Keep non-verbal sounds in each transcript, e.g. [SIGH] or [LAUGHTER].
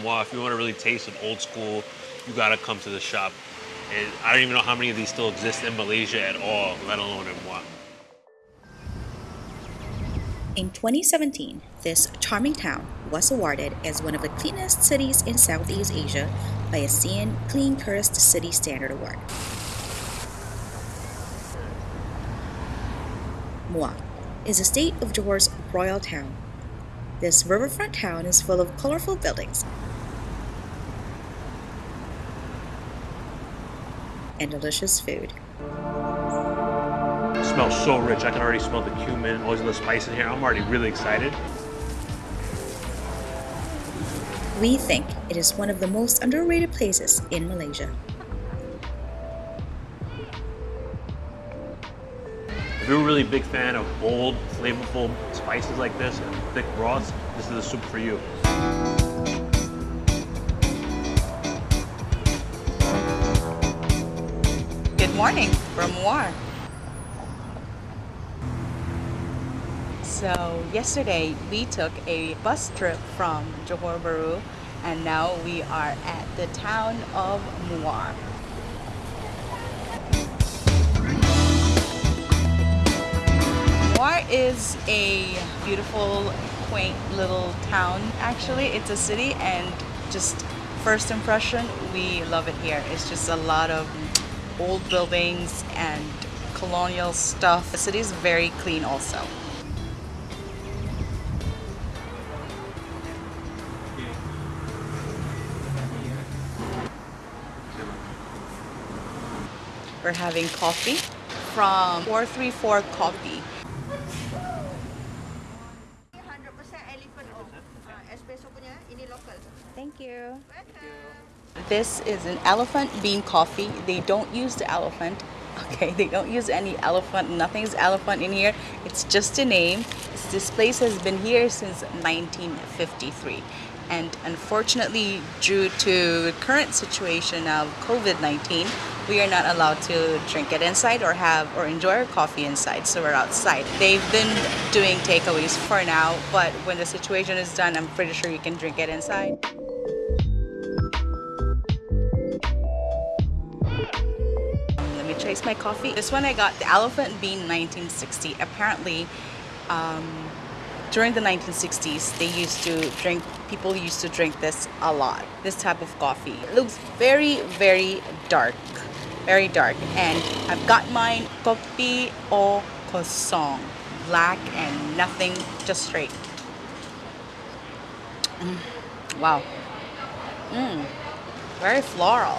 in if you want to really taste an old school, you gotta come to the shop. And I don't even know how many of these still exist in Malaysia at all, let alone in Muar. In 2017, this charming town was awarded as one of the cleanest cities in Southeast Asia by ASEAN Clean Tourist City Standard Award. Muar is the state of Johor's royal town. This riverfront town is full of colorful buildings and delicious food. It smells so rich. I can already smell the cumin, all the spice in here. I'm already really excited. We think it is one of the most underrated places in Malaysia. If you're a really big fan of bold, flavorful spices like this and thick broths, this is the soup for you. Morning from Muar. So yesterday we took a bus trip from Johor Bahru and now we are at the town of Muar. Muar is a beautiful, quaint little town. Actually, it's a city and just first impression, we love it here. It's just a lot of old buildings and colonial stuff. The city is very clean also. We're having coffee from 434 Coffee. 100% elephant oil. Uh, espresso punya, ini local. Thank you. This is an elephant bean coffee. They don't use the elephant. [LAUGHS] Okay, they don't use any elephant. Nothing's elephant in here. It's just a name. This place has been here since 1953. And unfortunately, due to the current situation of COVID-19, we are not allowed to drink it inside or have or enjoy our coffee inside. So we're outside. They've been doing takeaways for now, but when the situation is done, I'm pretty sure you can drink it inside. My coffee. This one I got the Elephant Bean 1960. Apparently, um, during the 1960s, they used to drink, people used to drink this a lot, this type of coffee. It looks very, very dark, very dark. And I've got mine, kopi o kosong, black and nothing, just straight. Mm, Wow. Mm, very floral.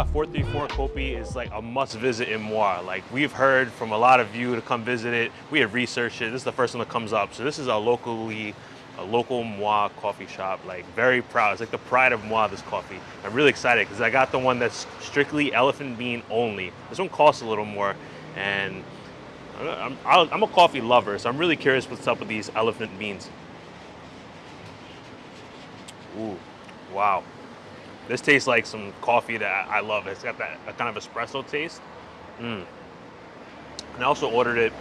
This spot 434 Kopi is like a must visit in Muar. Like we've heard from a lot of you to come visit it. We have researched it. This is the first one that comes up. So this is a locally, a local Muar coffee shop. Like very proud. It's like the pride of Muar, this coffee. I'm really excited because I got the one that's strictly elephant bean only. This one costs a little more and I'm, I'm a coffee lover. So I'm really curious what's up with these elephant beans. Ooh, wow. This tastes like some coffee that I love. It's got that kind of espresso taste. Mm. And I also ordered it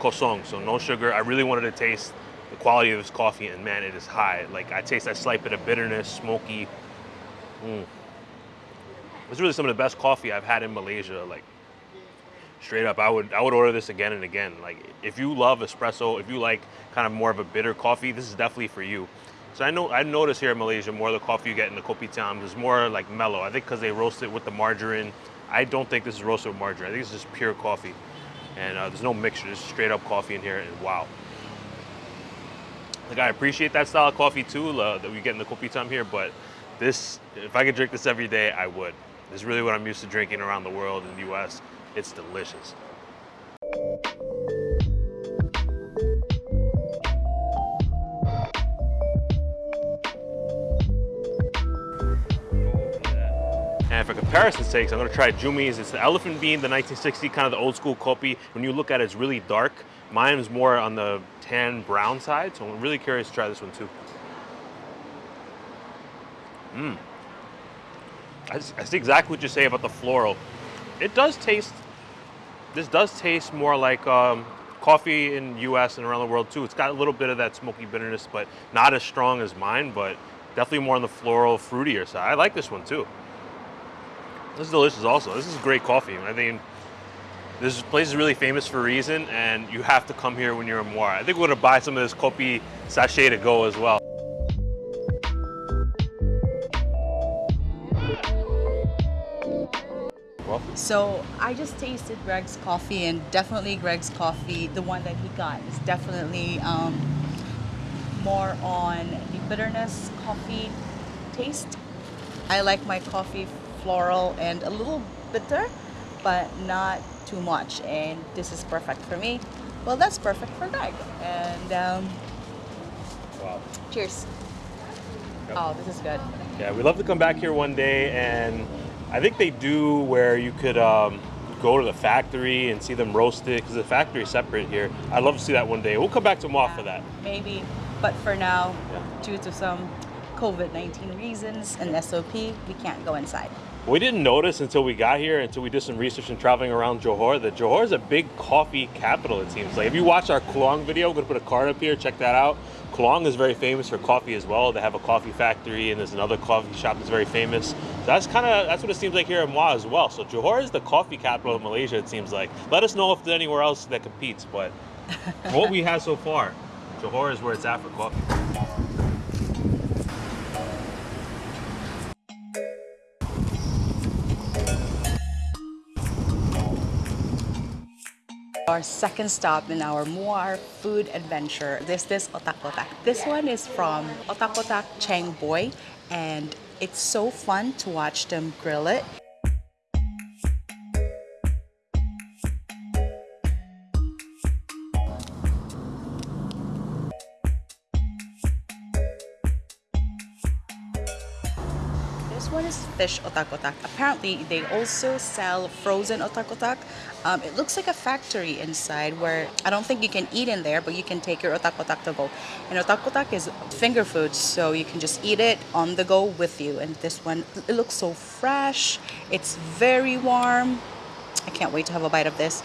kosong, so no sugar. I really wanted to taste the quality of this coffee, and man, it is high. Like I taste that slight bit of bitterness, smoky. Mm. It's really some of the best coffee I've had in Malaysia. Like straight up, I would I would order this again and again. Like if you love espresso, if you like kind of more of a bitter coffee, this is definitely for you. So I know I notice here in Malaysia more of the coffee you get in the kopitiam is more like mellow. I think because they roast it with the margarine. I don't think this is roasted with margarine. I think it's just pure coffee, and uh, there's no mixture. There's straight up coffee in here, and wow. Like I appreciate that style of coffee too uh, that we get in the kopitiam here, but this, if I could drink this every day, I would. This is really what I'm used to drinking around the world in the U.S. It's delicious. For comparison's sake, I'm gonna try Jumi's. It's the elephant bean, the 1960, kind of the old school kopi. When you look at it, it's really dark. Mine is more on the tan brown side, so I'm really curious to try this one too. Mmm. I see exactly what you say about the floral. It does taste this does taste more like um, coffee in U.S. and around the world too. It's got a little bit of that smoky bitterness, but not as strong as mine. But definitely more on the floral, fruitier side. I like this one too. This is delicious. Also, this is great coffee. I think this place is really famous for a reason, and you have to come here when you're in Muar. I think we're gonna buy some of this kopi sachet to go as well. Well, So I just tasted Greg's coffee, and definitely Greg's coffee, the one that he got, is definitely um, more on the bitterness coffee taste. I like my coffee floral and a little bitter, but not too much. And this is perfect for me. Well, that's perfect for Greg. And um, wow. cheers. Yep. Oh, this is good. Yeah, we'd love to come back here one day, and I think they do where you could um, go to the factory and see them roast it because the factory is separate here. I'd love to see that one day. We'll come back to Muar for that. Maybe, but for now, Yeah. due to some COVID 19 reasons and SOP, we can't go inside. We didn't notice until we got here, until we did some research and traveling around Johor, that Johor is a big coffee capital, it seems like. If you watch our Kluang video, I'm going to put a card up here, check that out. Kluang is very famous for coffee as well. They have a coffee factory, and there's another coffee shop that's very famous. So that's kind of that's what it seems like here in Muar as well. So Johor is the coffee capital of Malaysia, it seems like. Let us know if there's anywhere else that competes, but [LAUGHS] what we have so far, Johor is where it's at for coffee. Our second stop in our Muar food adventure is this Otak Otak. This one is from Otak Otak Chang Boy, and it's so fun to watch them grill it. Fish otak otak. Apparently, they also sell frozen otak otak. Um, it looks like a factory inside where I don't think you can eat in there, but you can take your otak otak to go. And otak otak is finger food, so you can just eat it on the go with you. And this one, it looks so fresh. It's very warm. I can't wait to have a bite of this.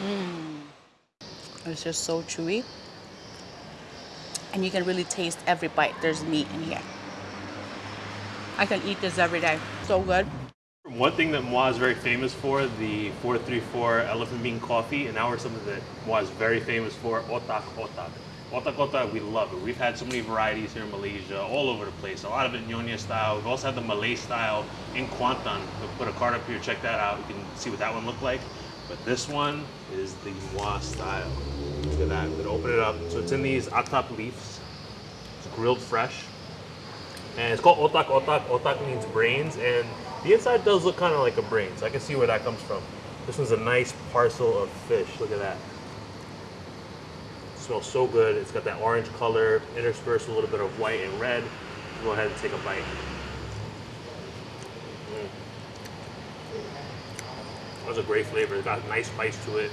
Mmm. It's just so chewy. And you can really taste every bite. There's meat in here. I can eat this every day. So good. One thing that Muar is very famous for, the 434 elephant bean coffee, and now we're something that Muar is very famous for, otak otak. Otak otak, we love it. We've had so many varieties here in Malaysia, all over the place. A lot of it Nyonya style. We've also had the Malay style in Kuantan. We'll put a card up here, check that out. You can see what that one looked like. But this one is the Muar style. Look at that. I'm gonna open it up. So it's in these atap leaves. It's grilled fresh. And it's called otak otak. Otak means brains, and the inside does look kind of like a brain, so I can see where that comes from. This one's a nice parcel of fish. Look at that. smells so good. It's got that orange color interspersed with a little bit of white and red. Go ahead and take a bite. Mm. That's a great flavor. It's got a nice spice to it.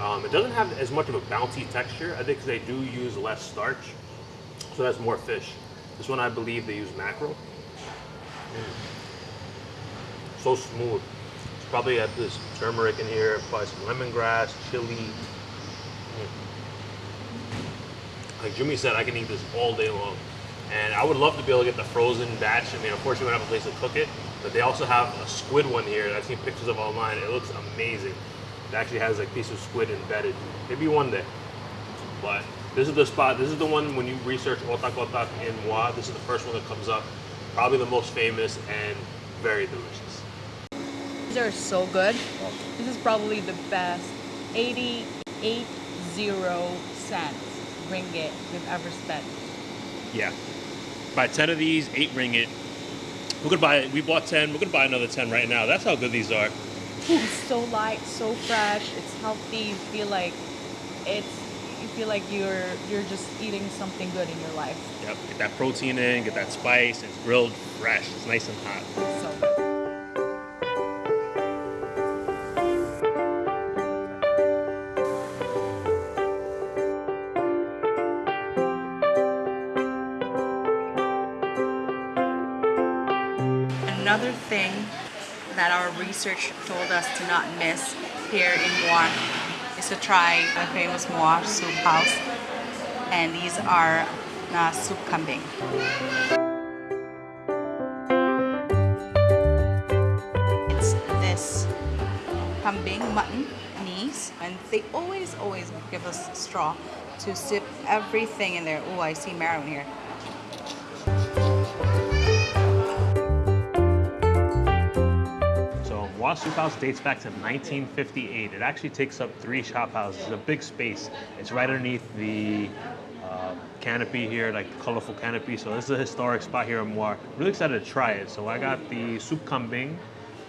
Um, it doesn't have as much of a bouncy texture. I think they do use less starch, so that's more fish. This one, I believe, they use mackerel. Mm. So smooth. It's probably got this turmeric in here, probably some lemongrass, chili. Mm. Like Jimmy said, I can eat this all day long. And I would love to be able to get the frozen batch. I mean, unfortunately, we don't have a place to cook it. But they also have a squid one here that I've seen pictures of online. It looks amazing. It actually has like a piece of squid embedded. Maybe one day. But this is the spot. This is the one when you research otak otak in Muar. This is the first one that comes up. Probably the most famous and very delicious. These are so good. This is probably the best 88 zero cents ringgit we've ever spent. Yeah. Buy 10 of these, 8 ringgit. We're gonna buy, we bought 10, we're gonna buy another 10 right now. That's how good these are. It's so light, so fresh. It's healthy. You feel like it's you feel like you're you're just eating something good in your life. Yep, get that protein in, get that spice, it's grilled fresh, it's nice and hot. So good. Another thing that our research told us to not miss here in Muar is to try the famous Muar soup house. And these are uh, soup kambing. It's this kambing mutton knees and they always always give us straw to sip everything in there. Oh, I see marrow in here. So Muar Soup House dates back to 1958. It actually takes up three shop houses. It's a big space. It's right underneath the uh, canopy here, like the colorful canopy. So this is a historic spot here in Muar. Really excited to try it. So I got the soup kambing.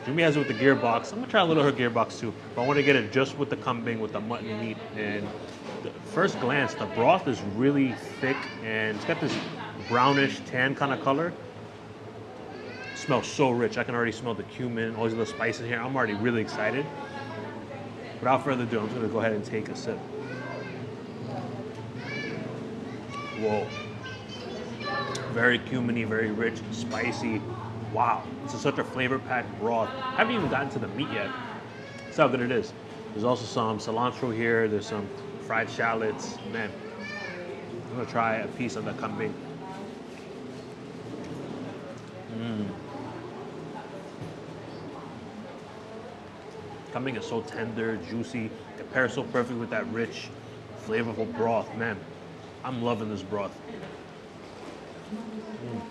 Jumi has it with the gearbox. I'm gonna try a little of her gearbox too. But I want to get it just with the kambing, with the mutton meat. And first glance, the broth is really thick and it's got this brownish tan kind of color smells so rich. I can already smell the cumin, all these little spices here. I'm already really excited. Without further ado, I'm just gonna go ahead and take a sip. Whoa. Very cuminy, very rich, spicy. Wow, this is such a flavor-packed broth. I haven't even gotten to the meat yet. That's how good it is. There's also some cilantro here. There's some fried shallots. Man, I'm gonna try a piece of the kambing. Mmm. Kambing is so tender, juicy. It pairs so perfect with that rich, flavorful broth. Man, I'm loving this broth. Mm.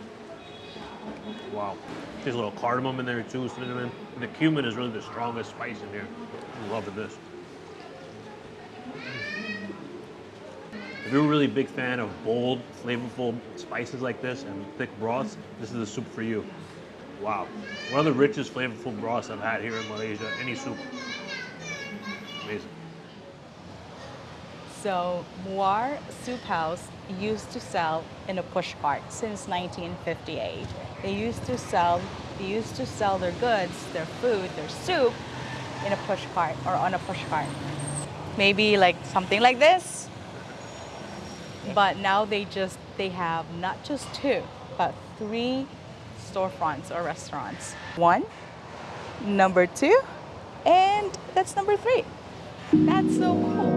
Wow. There's a little cardamom in there too, cinnamon. And the cumin is really the strongest spice in here. I'm loving this. If you're a really big fan of bold, flavorful spices like this and thick broths, this is the soup for you. Wow. One of the richest, flavorful broths I've had here in Malaysia. Any soup. So Muar Soup House used to sell in a push cart since 1958. They used to sell they used to sell their goods, their food, their soup in a push cart or on a push cart. Maybe like something like this. But now they just they have not just two, but three storefronts or restaurants. One, number two, and that's number three. That's so cool.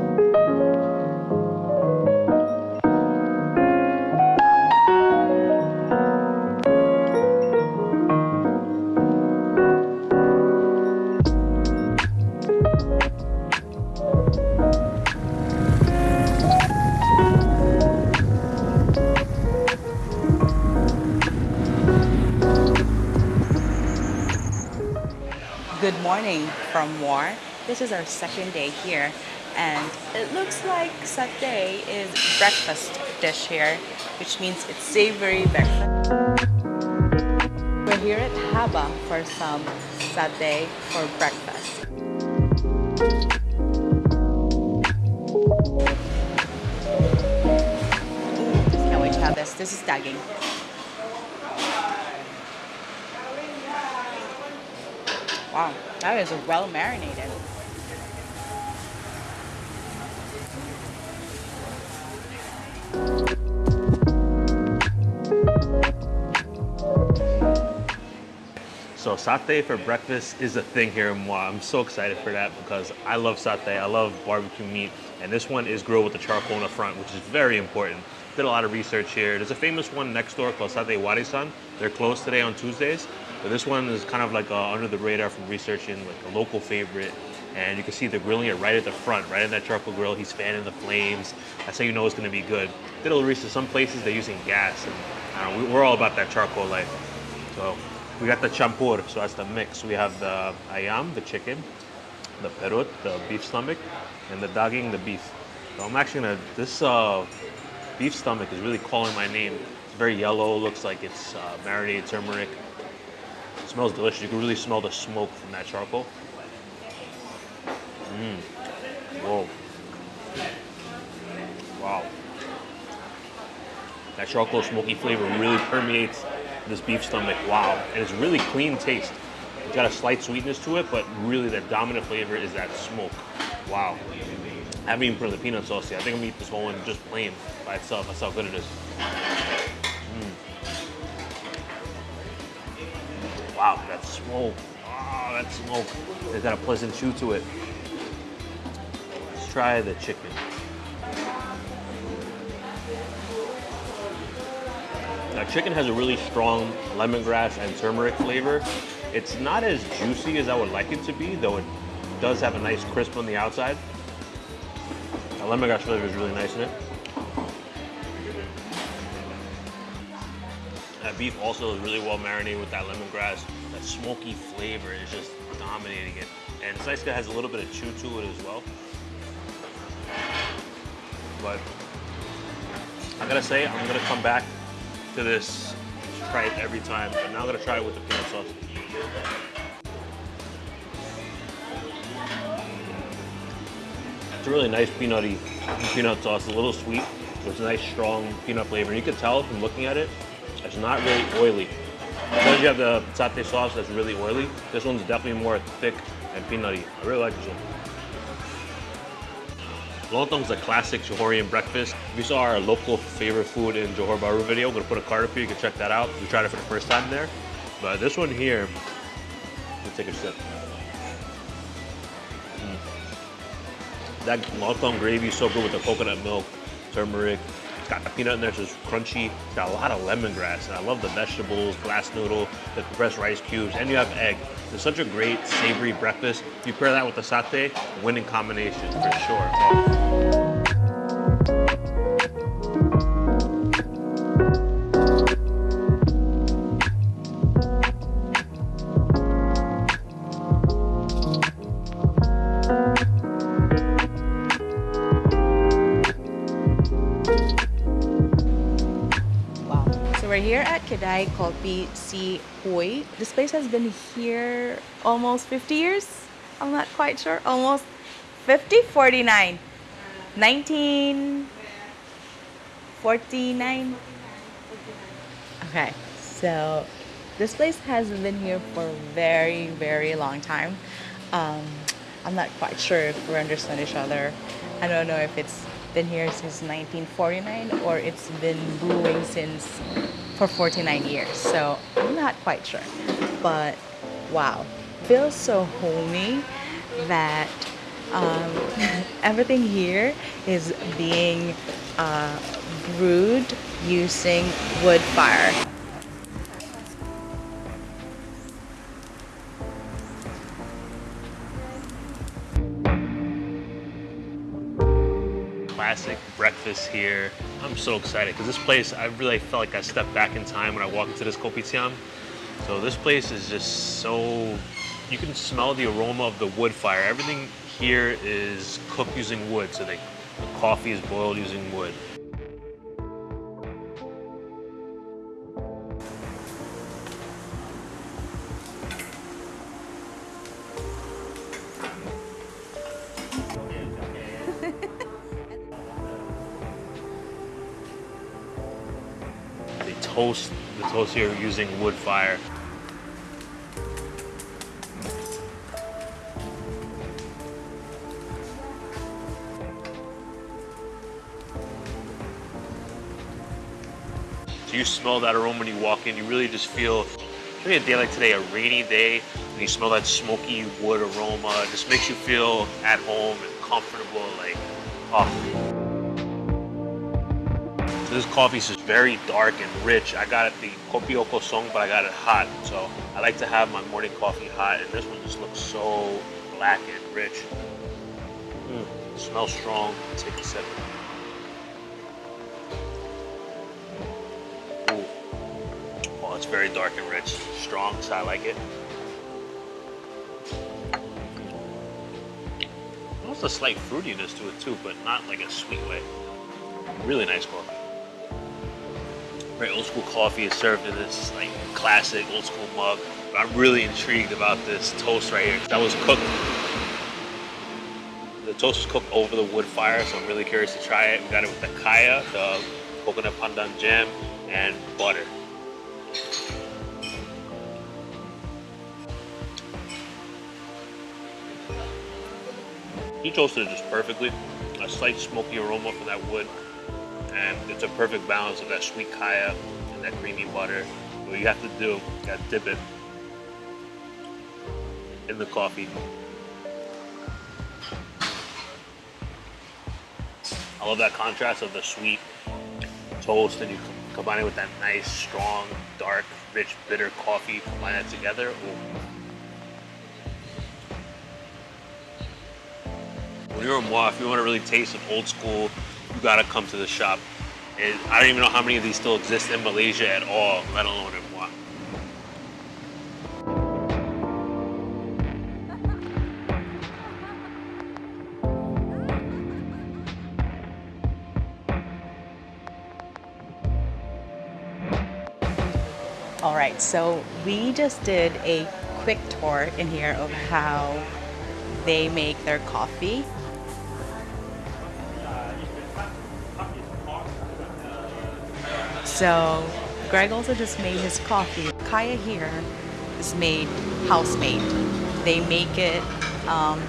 Morning from Muar. This is our second day here, and it looks like satay is breakfast dish here, which means it's savory breakfast. We're here at Haba for some satay for breakfast. Ooh, can't wait to have this. This is daging. Wow, that is well marinated. So satay for breakfast is a thing here in Muar. I'm so excited for that because I love satay. I love barbecue meat. And this one is grilled with the charcoal in the front, which is very important. Did a lot of research here. There's a famous one next door called Satay Warisan. They're closed today on Tuesdays. But this one is kind of like uh, under the radar from researching, like a local favorite. And you can see they're grilling it right at the front, right in that charcoal grill. He's fanning the flames. That's how you know it's gonna be good. Did a little research. Some places they're using gas, and we're all about that charcoal life. So we got the champur, so that's the mix. We have the ayam, the chicken, the perut, the beef stomach, and the daging, the beef. So I'm actually gonna, this uh, beef stomach is really calling my name. It's very yellow, looks like it's uh, marinated turmeric. It smells delicious. You can really smell the smoke from that charcoal. Mmm. Whoa. Wow. That charcoal smoky flavor really permeates this beef stomach. Wow. And it's really clean taste. It's got a slight sweetness to it, but really the dominant flavor is that smoke. Wow. I haven't even put the peanut sauce yet. I think I'm gonna eat this whole one just plain by itself. That's how good it is. Wow, that smoke. Ah. Oh, that smoke. It's got a pleasant chew to it. Let's try the chicken. Now, chicken has a really strong lemongrass and turmeric flavor. It's not as juicy as I would like it to be, though it does have a nice crisp on the outside. The lemongrass flavor is really nice in it. That beef also is really well marinated with that lemongrass. That smoky flavor is just dominating it. And Saiska has a little bit of chew to it as well. But I gotta say, I'm gonna come back to this, try it every time. But now I'm gonna try it with the peanut sauce. It's a really nice peanutty peanut sauce, a little sweet. It's a nice strong peanut flavor. And you can tell from looking at it, it's not really oily. Because you have the satay sauce that's really oily, this one's definitely more thick and peanutty. I really like this one. Lontong is a classic Johorian breakfast. You saw our local favorite food in Johor Bahru video, I'm gonna put a card up here, you can check that out. We tried it for the first time there. But this one here, let's take a sip. Mm. That lontong gravy is so good with the coconut milk, turmeric. Got the peanut in there, so it's crunchy. It's got a lot of lemongrass, and I love the vegetables, glass noodle, the compressed rice cubes, and you have egg. It's such a great savory breakfast. You pair that with the satay, winning combination for sure. We're here at Kedai Kopi Si Hoi. This place has been here almost 50 years. I'm not quite sure. Almost 50, 49. 1949. Okay. So this place has been here for a very, very long time. Um, I'm not quite sure if we understand each other. I don't know if it's been here since 1949 or it's been brewing since for 49 years. So I'm not quite sure. But wow, feels so homey that um, [LAUGHS] everything here is being uh, brewed using wood fire. Breakfast here. I'm so excited because this place, I really felt like I stepped back in time when I walked into this kopitiam. So this place is just so, you can smell the aroma of the wood fire. Everything here is cooked using wood. So they, the coffee is boiled using wood. Toast the toast here using wood fire. So you smell that aroma when you walk in. You really just feel, especially a day like today, a rainy day, and you smell that smoky wood aroma. It just makes you feel at home and comfortable. Like, oh. This coffee is very dark and rich. I got it the Kopi O Kosong, but I got it hot. So I like to have my morning coffee hot, and this one just looks so black and rich. Mm, smells strong. Take a sip. Ooh. Oh, it's very dark and rich. Strong, so I like it. Almost a slight fruitiness to it too, but not like a sweet way. Really nice coffee. Old school coffee is served in this like classic old school mug. I'm really intrigued about this toast right here. That was cooked. The toast was cooked over the wood fire, so I'm really curious to try it. We got it with the kaya, the coconut pandan jam, and butter. He toasted it just perfectly. A slight smoky aroma from that wood. And it's a perfect balance of that sweet kaya and that creamy butter. What you have to do, you gotta dip it. in the coffee. I love that contrast of the sweet toast and you combine it with that nice, strong, dark, rich, bitter coffee. Combine that together. Ooh. When you're in Muar, if you want to really taste an old school, you gotta come to the shop. And I don't even know how many of these still exist in Malaysia at all, let alone in Muar. All right, so we just did a quick tour in here of how they make their coffee. So Greg also just made his coffee. Kaya here is made house made. They make it um,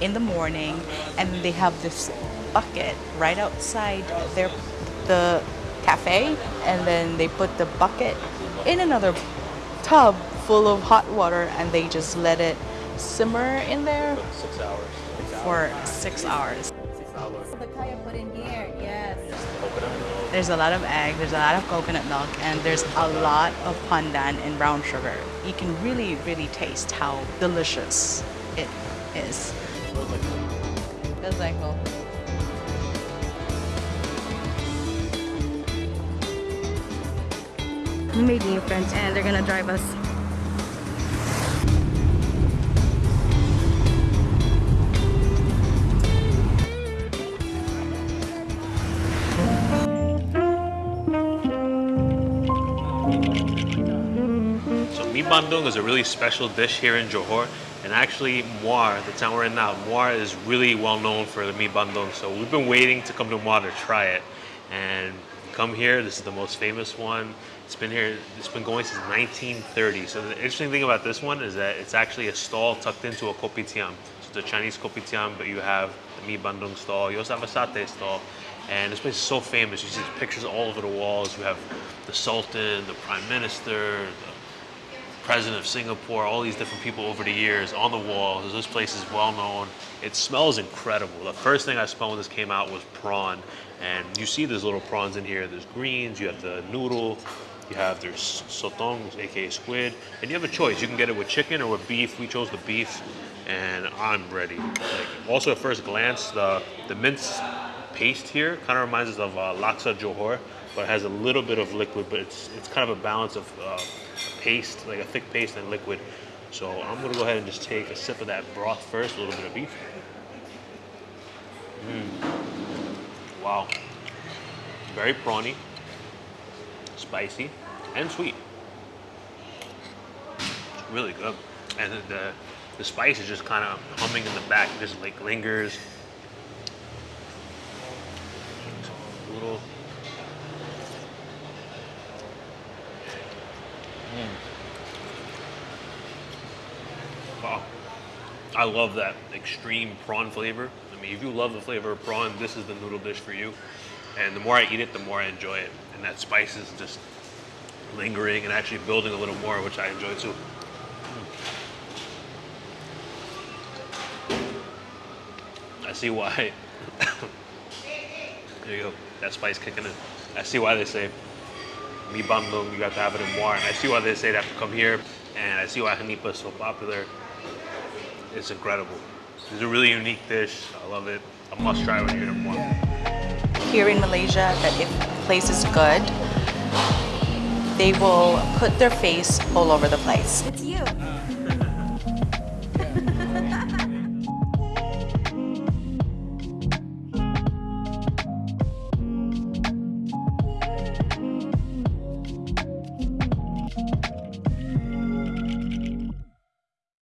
in the morning, and they have this bucket right outside their the cafe, and then they put the bucket in another tub full of hot water, and they just let it simmer in there Six hours. for six hours. Six hours. There's a lot of egg, there's a lot of coconut milk, and there's a lot of pandan and brown sugar. You can really, really taste how delicious it is. Feels like home. We made new friends and they're gonna drive us. Bandung is a really special dish here in Johor, and actually Muar, the town we're in now, Muar is really well known for the mi bandung. So we've been waiting to come to Muar to try it, and come here. This is the most famous one. It's been here. It's been going since 1930. So the interesting thing about this one is that it's actually a stall tucked into a kopitiam. So a Chinese kopitiam, but you have the mi bandung stall. You also have a satay stall. And this place is so famous. You see pictures all over the walls. You have the Sultan, the Prime Minister, the president of Singapore, all these different people over the years on the walls. This place is well known. It smells incredible. The first thing I smelled when this came out was prawn. And you see there's little prawns in here. There's greens, you have the noodle, you have there's sotong, aka squid, and you have a choice. You can get it with chicken or with beef. We chose the beef, and I'm ready. Like, also, at first glance, the the mince paste here kind of reminds us of uh, laksa johor, but it has a little bit of liquid. But it's it's kind of a balance of uh, paste, like a thick paste and liquid. So I'm gonna go ahead and just take a sip of that broth first, a little bit of beef. Mm. Wow. Very prawny, spicy, and sweet. It's really good. And the, the spice is just kind of humming in the back, just like lingers. A little. I love that extreme prawn flavor. I mean, if you love the flavor of prawn, this is the noodle dish for you. And the more I eat it, the more I enjoy it. And that spice is just lingering and actually building a little more, which I enjoy too. I see why. [LAUGHS] there you go. That spice kicking in. I see why they say mi bandung, you got to have it in Muar. And I see why they say they have to come here. And I see why Hanipa is so popular. It's incredible. It's a really unique dish. I love it. A must try when you're in Muar. Here in Malaysia, that if the place is good, they will put their face all over the place. It's you.